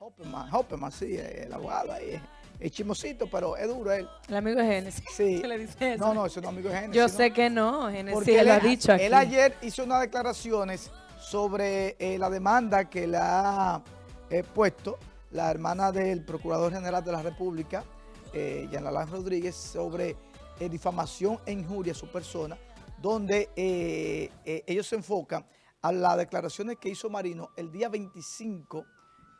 Hopperman, Hopperman, sí, el abogado ahí. Es chismosito, pero es duro él. El amigo de Génesis. Sí. ¿Qué le dice eso? No, no, ese no es amigo de Génesis. Yo ¿no? sé que no, Génesis Porque lo ha él, dicho aquí. él ayer hizo unas declaraciones sobre eh, la demanda que le ha eh, puesto la hermana del Procurador General de la República, eh, Yanalán Rodríguez, sobre eh, difamación e injuria a su persona, donde eh, eh, ellos se enfocan a las declaraciones que hizo Marino el día 25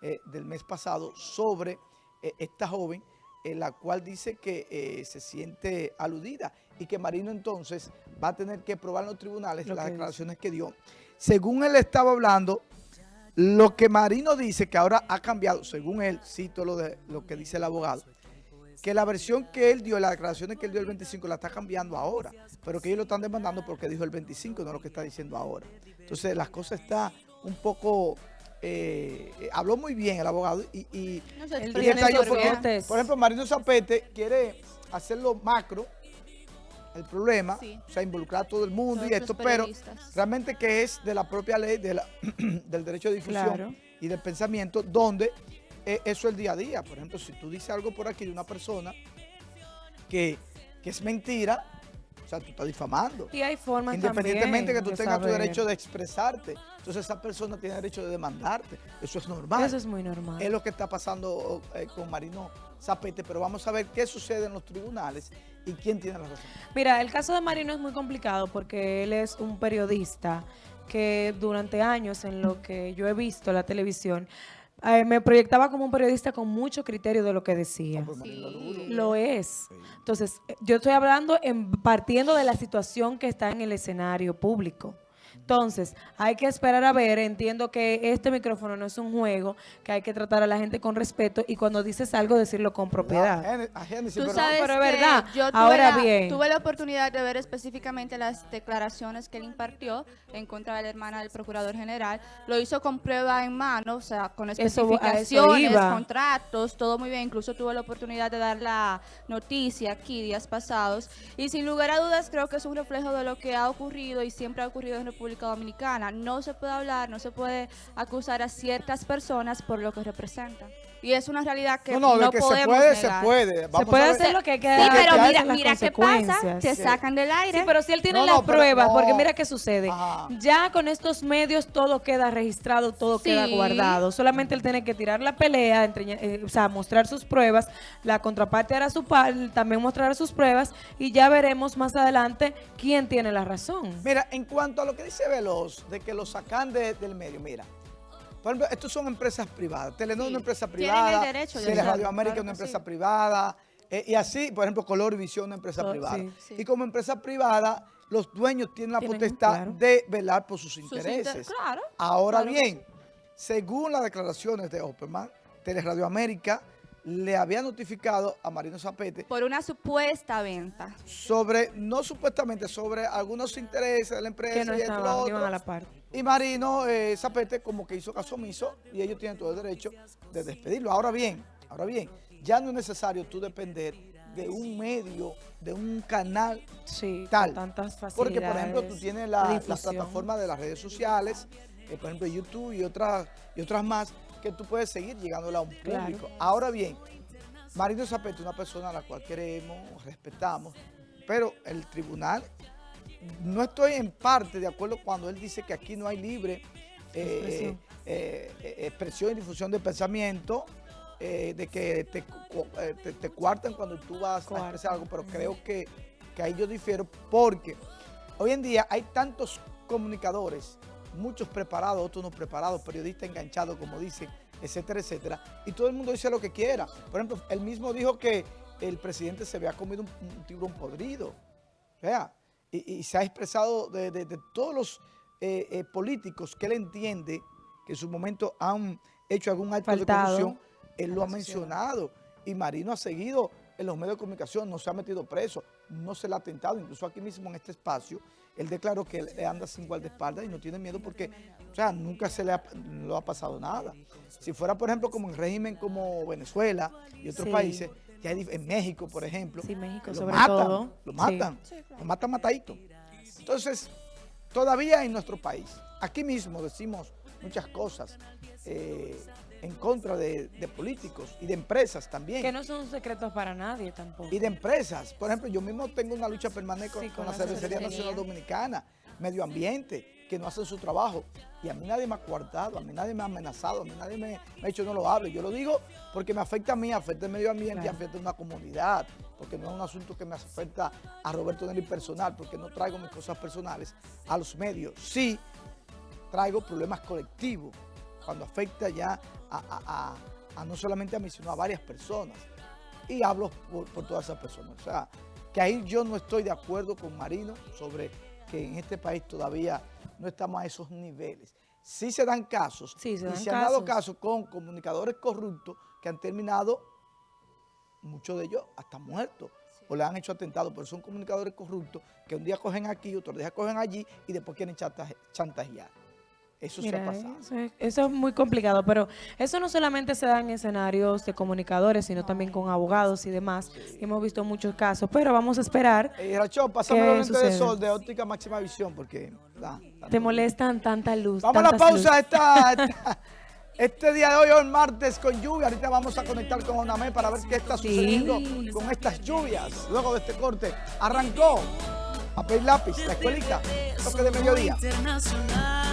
eh, del mes pasado sobre eh, esta joven, en la cual dice que eh, se siente aludida y que Marino entonces va a tener que probar en los tribunales Lo las que declaraciones que dio. Según él estaba hablando, lo que Marino dice que ahora ha cambiado, según él, cito lo, de, lo que dice el abogado, que la versión que él dio, las declaraciones que él dio el 25 la está cambiando ahora, pero que ellos lo están demandando porque dijo el 25, no lo que está diciendo ahora. Entonces las cosas están un poco... eh, eh, habló muy bien el abogado y, No sé, detalló porque, por ejemplo, Marino Zapete quiere hacerlo macro, el problema, Sí. o sea, involucrar a todo el mundo Todos y esto, pero realmente que es de la propia ley de la- del derecho de difusión Claro. y del pensamiento, donde eh, eso es el día a día. Por ejemplo, si tú dices algo por aquí de una persona que, que es mentira, o sea, tú estás difamando. Y hay formas Independientemente también que tú tengas tu derecho de expresarte. Entonces esa persona tiene derecho de demandarte. Eso es normal. Eso es muy normal. Es lo que está pasando eh, con Marino Zapete, pero vamos a ver qué sucede en los tribunales y quién tiene la razón. Mira, el caso de Marino es muy complicado porque él es un periodista que durante años en lo que yo he visto la televisión, eh, me proyectaba como un periodista con mucho criterio de lo que decía. Pues Sí. duro. Lo es. Entonces, eh, yo estoy hablando en, partiendo de la situación que está en el escenario público. Entonces, hay que esperar a ver. Entiendo que este micrófono no es un juego, que hay que tratar a la gente con respeto y cuando dices algo, decirlo con propiedad. Tú pero- sabes pero es que verdad. yo tuve, Ahora la, bien. tuve la oportunidad de ver específicamente las declaraciones que él impartió en contra de la hermana del procurador general. Lo hizo con prueba en mano, o sea, con Eso- a eso especificaciones, contratos, todo muy bien. Incluso tuve la oportunidad de dar la noticia aquí días pasados. Y sin lugar a dudas creo que es un reflejo de lo que ha ocurrido y siempre ha ocurrido en República Dominicana. No se puede hablar, no se puede acusar a ciertas personas por lo que representan. Y es una realidad que no, no, no, de que se podemos puede, se puede. Se Vamos puede a ver- hacer lo que hay que Sí, pero mira, mira qué pasa, te Sí. sacan del aire. Sí, pero si él tiene No, las pruebas, porque mira qué sucede. Ajá. Ya con estos medios todo queda registrado, todo Sí. queda guardado. Solamente él tiene que tirar la pelea, entre- eh, o sea, mostrar sus pruebas. La contraparte hará su par, también mostrará sus pruebas y ya veremos más adelante quién tiene la razón. Mira, en cuanto a lo que dice Veloz, de que lo sacan de- del medio, mira. Por ejemplo, estos son empresas privadas. Telenor es Sí, una empresa tienen privada. el derecho hacerlo, Radio América es una empresa sí. privada. eh, y así, por ejemplo, Colorvisión es una empresa privada. sí. Sí. Y como empresa privada, los dueños tienen la Tienen, potestad claro. de velar por sus Sus intereses. inter- claro. Ahora Claro bien, según las declaraciones de Opperman, Teleradio América le había notificado a Marino Zapete Por una supuesta venta. sobre, no supuestamente, sobre algunos intereses de la empresa Que no y estaban, iban a la par. Y Marino eh, Zapete como que hizo caso omiso y ellos tienen todo el derecho de despedirlo. Ahora bien, ahora bien, ya no es necesario tú depender de un medio, de un canal Sí, tal. tantas facilidades. Porque, por ejemplo, tú tienes la, la plataforma de las redes sociales, eh, por ejemplo, YouTube y otras, y otras más, que tú puedes seguir llegándole a un Claro. público. Ahora bien, Marino Zapete es una persona a la cual queremos, respetamos, pero el tribunal, no estoy en parte de acuerdo cuando él dice que aquí no hay libre eh, Expresión. eh, eh, expresión y difusión de pensamiento, de que te, te, te cuartan cuando tú vas a expresar algo, pero creo que, que ahí yo difiero porque hoy en día hay tantos comunicadores, muchos preparados, otros no preparados, periodistas enganchados, como dicen, etcétera, etcétera, y todo el mundo dice lo que quiera. Por ejemplo, él mismo dijo que el presidente se había comido un, un tiburón podrido, vea, y, y se ha expresado de, de- de todos los eh, eh, políticos que él entiende que en su momento han hecho algún acto Faltado de corrupción, él lo ha mencionado. Y Marino ha seguido en los medios de comunicación, no se ha metido preso, no se le ha atentado, incluso aquí mismo en este espacio, él declaró que él anda sin guardaespaldas y no tiene miedo porque, o sea, nunca se le ha, no ha pasado nada. Si fuera, por ejemplo, como en régimen como Venezuela y otros Sí. países, ya hay en México, por ejemplo, Sí, México que lo sobre matan, todo. lo Sí. matan, lo matan matadito. Entonces, todavía en nuestro país, aquí mismo decimos muchas cosas eh, en contra de, de políticos y de empresas también. Que no son secretos para nadie tampoco. Y de empresas. Por ejemplo, yo mismo tengo una lucha permanente con, Sí, con con la Cervecería cervecería. Nacional Dominicana, Medio Ambiente, que no hacen su trabajo. Y a mí nadie me ha coartado, a mí nadie me ha amenazado, a mí nadie me, me ha dicho no lo hable. Yo lo digo porque me afecta a mí, afecta el medio ambiente y afecta a una comunidad. Porque no es un asunto que me afecta a Roberto Nelly personal, porque no traigo mis cosas personales a los medios. Sí, traigo problemas colectivos, cuando afecta ya a, a- a- a no solamente a mí, sino a varias personas. Y hablo por, por todas esas personas. O sea, que ahí yo no estoy de acuerdo con Marino sobre que en este país todavía no estamos a esos niveles. Sí se dan casos, Sí, se y dan se han dado casos. con comunicadores corruptos que han terminado, muchos de ellos, hasta muertos. O le han hecho atentados, pero son comunicadores corruptos que un día cogen aquí, otro día cogen allí y después quieren chantaje- chantajear. Eso se ha Mira, pasado. eso es, eso es muy complicado, pero eso no solamente se da en escenarios de comunicadores, sino también con abogados y demás. Hemos visto muchos casos, pero vamos a esperar. Eh, pásame ¿Qué los lentes de sol de óptica máxima visión porque... da, Te molestan tanta luz. Vamos a la pausa esta, esta- este día de hoy, hoy martes con lluvia. Ahorita vamos a conectar con Onamé para ver qué está Sí. sucediendo con estas lluvias. Luego de este corte, arrancó papel lápiz, la escuelita, toque de mediodía. Internacional.